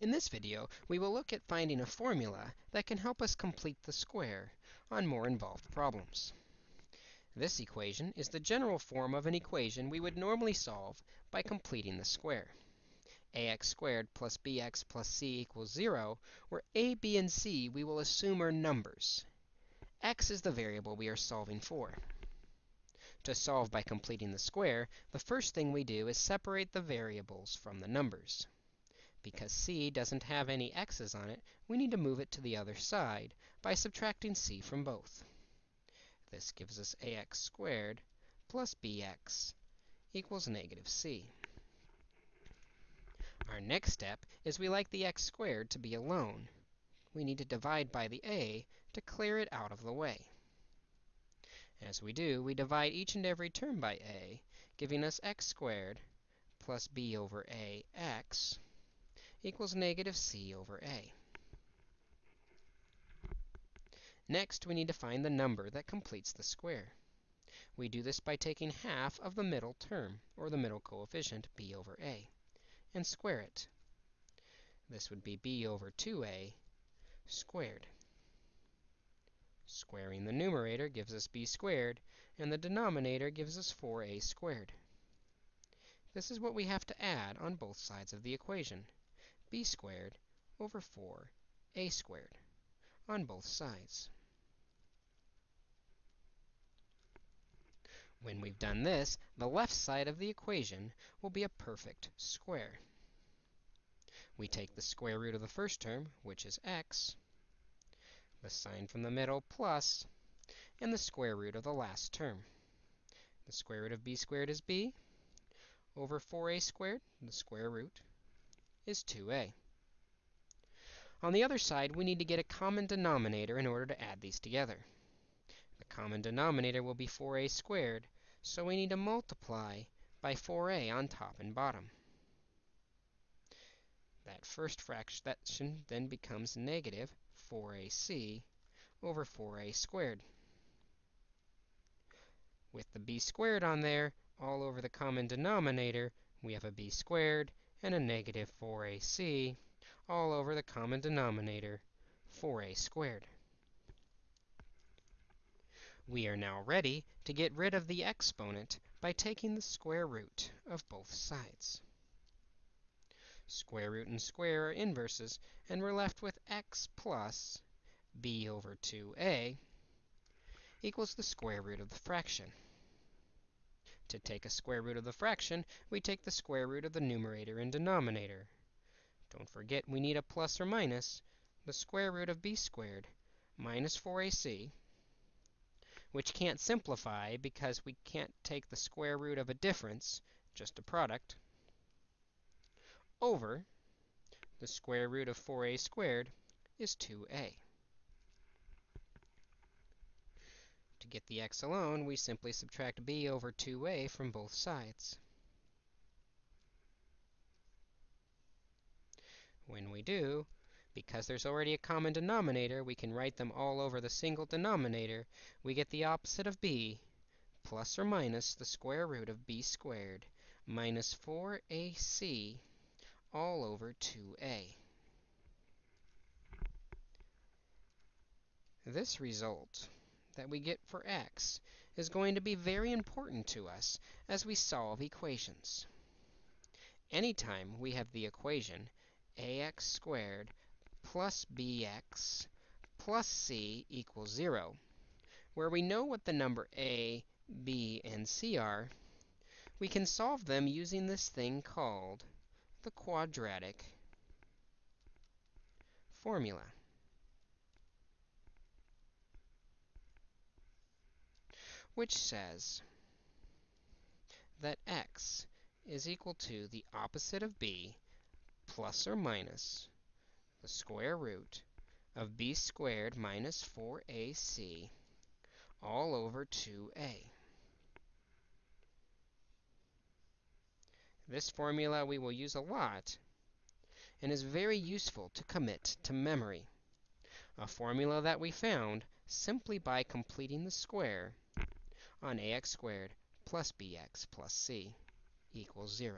In this video, we will look at finding a formula that can help us complete the square on more involved problems. This equation is the general form of an equation we would normally solve by completing the square. ax squared plus bx plus c equals 0, where a, b, and c we will assume are numbers. x is the variable we are solving for. To solve by completing the square, the first thing we do is separate the variables from the numbers. Because c doesn't have any x's on it, we need to move it to the other side by subtracting c from both. This gives us ax squared plus bx equals negative c. Our next step is we like the x squared to be alone. We need to divide by the a to clear it out of the way. As we do, we divide each and every term by a, giving us x squared plus b over ax equals negative c over a. Next, we need to find the number that completes the square. We do this by taking half of the middle term, or the middle coefficient, b over a, and square it. This would be b over 2a squared. Squaring the numerator gives us b squared, and the denominator gives us 4a squared. This is what we have to add on both sides of the equation, b squared over 4a squared on both sides. When we've done this, the left side of the equation will be a perfect square. We take the square root of the first term, which is x, the sign from the middle plus, and the square root of the last term. The square root of b squared is b over 4a squared, the square root, is 2a. On the other side, we need to get a common denominator in order to add these together. The common denominator will be 4a squared, so we need to multiply by 4a on top and bottom. That first fraction then becomes negative 4ac over 4a squared. With the b squared on there, all over the common denominator, we have a b squared and a negative 4ac all over the common denominator, 4a squared. We are now ready to get rid of the exponent by taking the square root of both sides. Square root and square are inverses, and we're left with x plus b over 2a equals the square root of the fraction. To take a square root of the fraction, we take the square root of the numerator and denominator. Don't forget, we need a plus or minus. The square root of b squared minus 4ac which can't simplify because we can't take the square root of a difference, just a product, over the square root of 4a squared is 2a. To get the x alone, we simply subtract b over 2a from both sides. When we do, because there's already a common denominator, we can write them all over the single denominator. We get the opposite of b, plus or minus the square root of b squared minus 4ac all over 2a. This result that we get for x is going to be very important to us as we solve equations. Anytime we have the equation ax squared plus bx plus c equals 0, where we know what the number a, b, and c are, we can solve them using this thing called the quadratic formula. Which says that x is equal to the opposite of b plus or minus the square root of b squared minus 4ac all over 2a. This formula we will use a lot and is very useful to commit to memory. A formula that we found simply by completing the square on ax squared plus bx plus c equals 0.